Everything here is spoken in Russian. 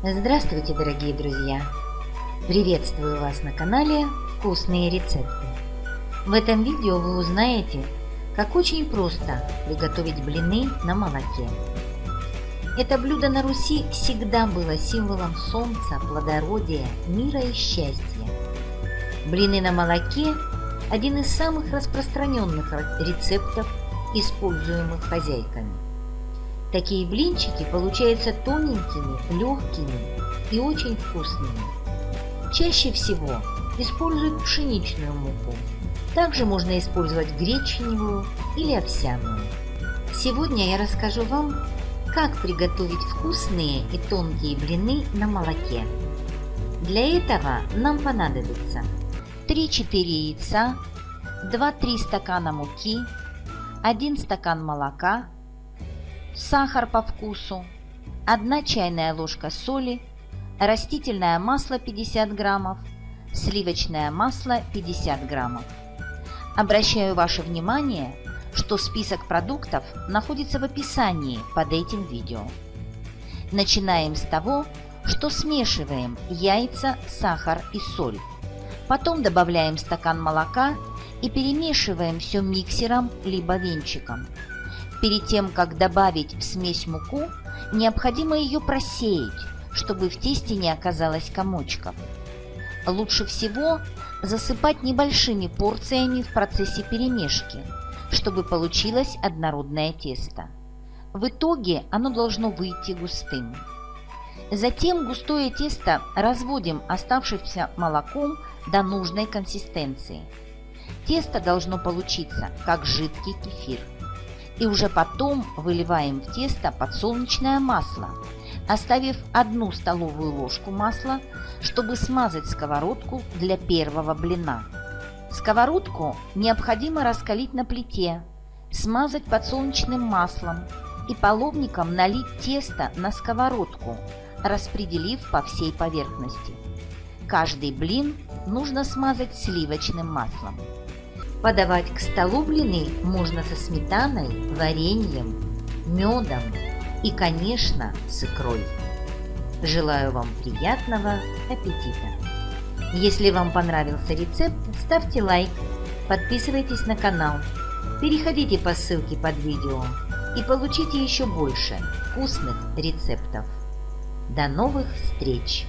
Здравствуйте, дорогие друзья! Приветствую вас на канале «Вкусные рецепты». В этом видео вы узнаете, как очень просто приготовить блины на молоке. Это блюдо на Руси всегда было символом солнца, плодородия, мира и счастья. Блины на молоке – один из самых распространенных рецептов, используемых хозяйками – Такие блинчики получаются тоненькими, легкими и очень вкусными. Чаще всего используют пшеничную муку. Также можно использовать гречневую или овсяную. Сегодня я расскажу вам, как приготовить вкусные и тонкие блины на молоке. Для этого нам понадобится 3-4 яйца, 2-3 стакана муки, 1 стакан молока, сахар по вкусу, 1 чайная ложка соли, растительное масло 50 граммов, сливочное масло 50 граммов. Обращаю ваше внимание, что список продуктов находится в описании под этим видео. Начинаем с того, что смешиваем яйца, сахар и соль. Потом добавляем стакан молока и перемешиваем все миксером либо венчиком. Перед тем, как добавить в смесь муку, необходимо ее просеять, чтобы в тесте не оказалось комочков. Лучше всего засыпать небольшими порциями в процессе перемешки, чтобы получилось однородное тесто. В итоге оно должно выйти густым. Затем густое тесто разводим оставшимся молоком до нужной консистенции. Тесто должно получиться как жидкий кефир и уже потом выливаем в тесто подсолнечное масло, оставив одну столовую ложку масла, чтобы смазать сковородку для первого блина. Сковородку необходимо раскалить на плите, смазать подсолнечным маслом и половником налить тесто на сковородку, распределив по всей поверхности. Каждый блин нужно смазать сливочным маслом. Подавать к столу блины можно со сметаной, вареньем, медом и, конечно, с икрой. Желаю вам приятного аппетита! Если вам понравился рецепт, ставьте лайк, подписывайтесь на канал, переходите по ссылке под видео и получите еще больше вкусных рецептов. До новых встреч!